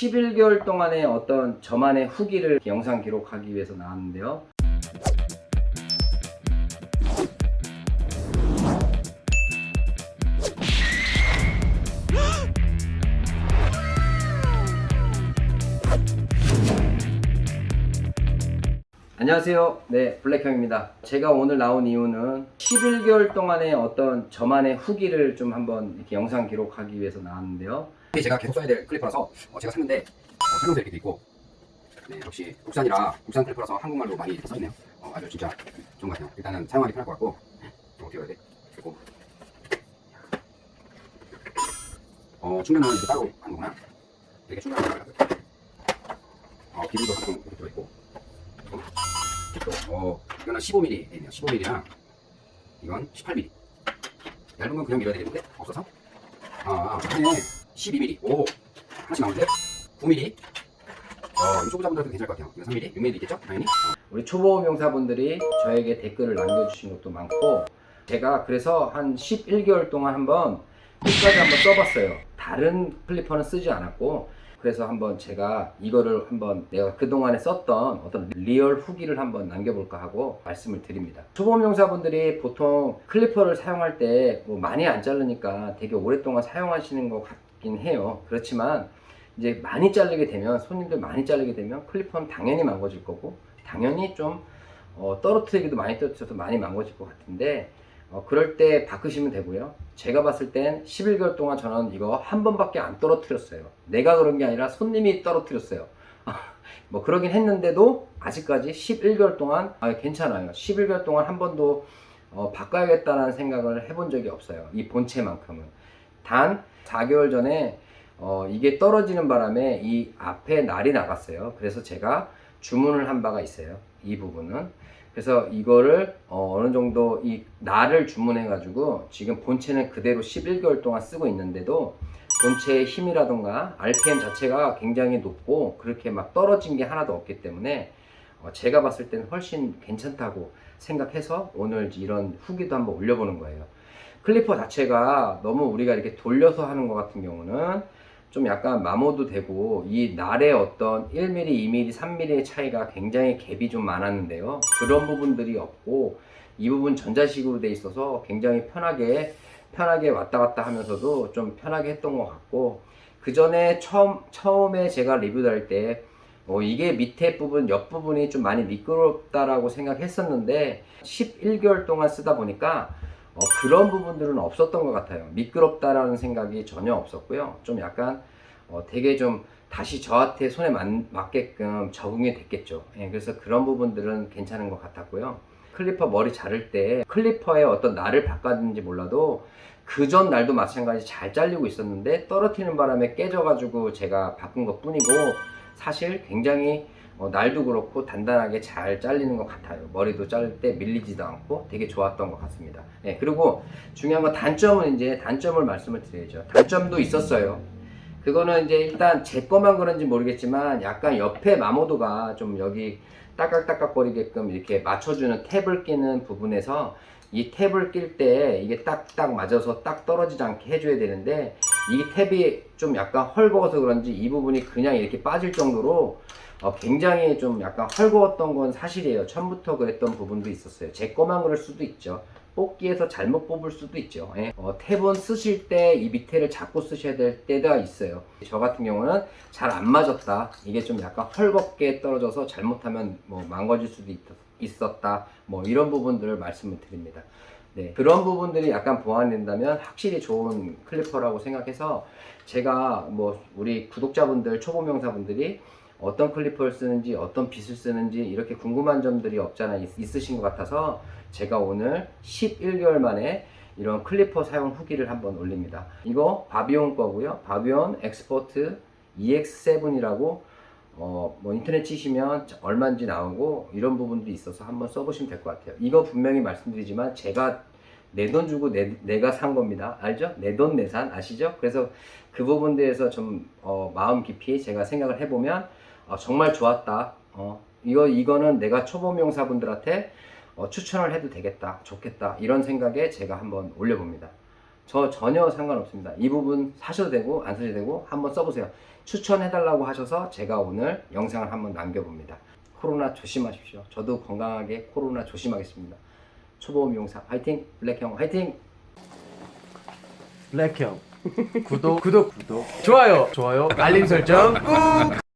11개월 동안의 어떤 저만의 후기를 영상 기록하기 위해서 나왔는데요. 안녕하세요. 네, 블랙형입니다. 제가 오늘 나온 이유는 11개월 동안의 어떤 저만의 후기를 좀 한번 이렇게 영상 기록하기 위해서 나왔는데요. 이게 제가 계속 써야 될 클리퍼라서 어, 제가 샀는데 어, 설명서 이렇게 돼 있고 네, 역시 국산이라 국산 클리퍼라서 한국말로 많이 이렇게 써있네요 어, 아주 진짜 좋은 것 같아요 일단은 사용하기 편할 것 같고 어, 어떻게 해야 돼? 그리고 어, 충전은 이렇게 따로 하는구나 이렇게 충전을 하는 거예요 어, 기름도 조금 이렇게 들어있고 또, 어, 이거는 15mm 돼 있네요 15mm랑 이건 18mm 얇은 건 그냥 밀어야 되겠는데 없어서 아, 안에 12mm. 오, 하나씩 나오는데? 9mm. 어, 이 초보자분들한테 괜찮을 것 같아요. 이거 3mm, 6mm 있겠죠? 당연히. 어. 우리 초보 미용사분들이 저에게 댓글을 남겨주신 것도 많고 제가 그래서 한 11개월 동안 한번 끝까지 한번 써봤어요. 다른 clipper는 쓰지 않았고 그래서 한번 제가 이거를 한번 내가 그동안에 썼던 어떤 real 후기를 한번 남겨볼까 하고 말씀을 드립니다. 초보 미용사분들이 보통 clipper를 사용할 때 뭐 많이 안 자르니까 되게 오랫동안 사용하시는 것 같긴 해요. 그렇지만 이제 많이 자르게 되면 손님들 많이 자르게 되면 클리퍼는 당연히 망가질 거고 당연히 좀 어, 떨어뜨리기도 많이 떨어뜨려서 많이 망가질 것 같은데 어, 그럴 때 바꾸시면 되고요. 제가 봤을 땐 11개월 동안 저는 이거 한 번밖에 안 떨어뜨렸어요. 내가 그런 게 아니라 손님이 떨어뜨렸어요. 뭐 그러긴 했는데도 아직까지 11개월 동안 아, 괜찮아요. 11개월 동안 한 번도 어, 바꿔야겠다는 생각을 해본 적이 없어요. 이 본체만큼은. 단 4개월 전에 어, 이게 떨어지는 바람에 이 앞에 날이 나갔어요. 그래서 제가 주문을 한 바가 있어요. 이 부분은. 그래서 이거를 어, 느 정도 이 날을 주문해 가지고 지금 본체는 그대로 11개월 동안 쓰고 있는데도 본체의 힘이라던가 RPM 자체가 굉장히 높고 그렇게 막 떨어진 게 하나도 없기 때문에 어, 제가 봤을 때는 훨씬 괜찮다고 생각해서 오늘 이런 후기도 한번 올려보는 거예요. 클리퍼 자체가 너무 우리가 이렇게 돌려서 하는 것 같은 경우는 좀 약간 마모도 되고 이 날의 어떤 1mm, 2mm, 3mm의 차이가 굉장히 갭이 좀 많았는데요. 그런 부분들이 없고 이 부분 전자식으로 돼 있어서 굉장히 편하게 편하게 왔다 갔다 하면서도 좀 편하게 했던 것 같고 그 전에 처음 처음에 제가 리뷰할 때 어, 이게 밑에 부분 옆 부분이 좀 많이 미끄럽다라고 생각했었는데 11개월 동안 쓰다 보니까 어, 그런 부분들은 없었던 것 같아요. 미끄럽다라는 생각이 전혀 없었고요. 좀 약간 어, 되게 좀 다시 저한테 손에 맞, 맞게끔 적응이 됐겠죠. 예, 그래서 그런 부분들은 괜찮은 것 같았고요. clipper 머리 자를 때 clipper의 어떤 날을 바꿨는지 몰라도 그 전 날도 마찬가지 잘 잘리고 있었는데 떨어뜨리는 바람에 깨져가지고 제가 바꾼 것 뿐이고 사실 굉장히 어, 날도 그렇고 단단하게 잘 잘리는 것 같아요. 머리도 자를 때 밀리지도 않고 되게 좋았던 것 같습니다. 네, 그리고 중요한 건 단점은 이제 단점을 말씀을 드려야죠. 단점도 있었어요. 그거는 이제 일단 제 거만 그런지 모르겠지만 약간 옆에 마모도가 좀 여기 딱딱딱딱 거리게끔 이렇게 맞춰주는 탭을 끼는 부분에서 이 탭을 낄 때 이게 딱딱 맞아서 딱 떨어지지 않게 해줘야 되는데 이 탭이 좀 약간 헐거워서 그런지 이 부분이 그냥 이렇게 빠질 정도로 어, 굉장히 좀 약간 헐거웠던 건 사실이에요. 처음부터 그랬던 부분도 있었어요. 제 거만 그럴 수도 있죠. 뽑기에서 잘못 뽑을 수도 있죠. 예. 어, 탭은 쓰실 때 이 밑에를 잡고 쓰셔야 될 때가 있어요. 저 같은 경우는 잘 안 맞았다. 이게 좀 약간 헐겁게 떨어져서 잘못하면 뭐 망가질 수도 있, 있었다. 뭐 이런 부분들을 말씀을 드립니다. 네, 그런 부분들이 약간 보완된다면 확실히 좋은 클리퍼라고 생각해서 제가 뭐 우리 구독자분들 초보 명사분들이 어떤 클리퍼를 쓰는지 어떤 빗을 쓰는지 이렇게 궁금한 점들이 없잖아 있으신 것 같아서 제가 오늘 11개월 만에 이런 clipper 사용 후기를 한번 올립니다 이거 바비온 거고요 바비온 엑스포트 EX7이라고 어, 뭐 인터넷 치시면 얼마인지 나오고 이런 부분도 있어서 한번 써보시면 될 것 같아요 이거 분명히 말씀드리지만 제가 내 돈 주고 내, 내가 산 겁니다 알죠? 내 돈 내산 아시죠? 그래서 그 부분 대해서 좀 어, 마음 깊이 제가 생각을 해보면 어, 정말 좋았다. 어, 이거, 이거는 내가 초보 미용사분들한테 어, 추천을 해도 되겠다. 좋겠다. 이런 생각에 제가 한번 올려봅니다. 저 전혀 상관없습니다. 이 부분 사셔도 되고 안 사셔도 되고 한번 써보세요. 추천해달라고 하셔서 제가 오늘 영상을 한번 남겨봅니다. 코로나 조심하십시오. 저도 건강하게 코로나 조심하겠습니다. 초보 미용사 화이팅! 블랙형 화이팅! 블랙형 구독 구독 구독 좋아요 좋아요 알림 설정 꾹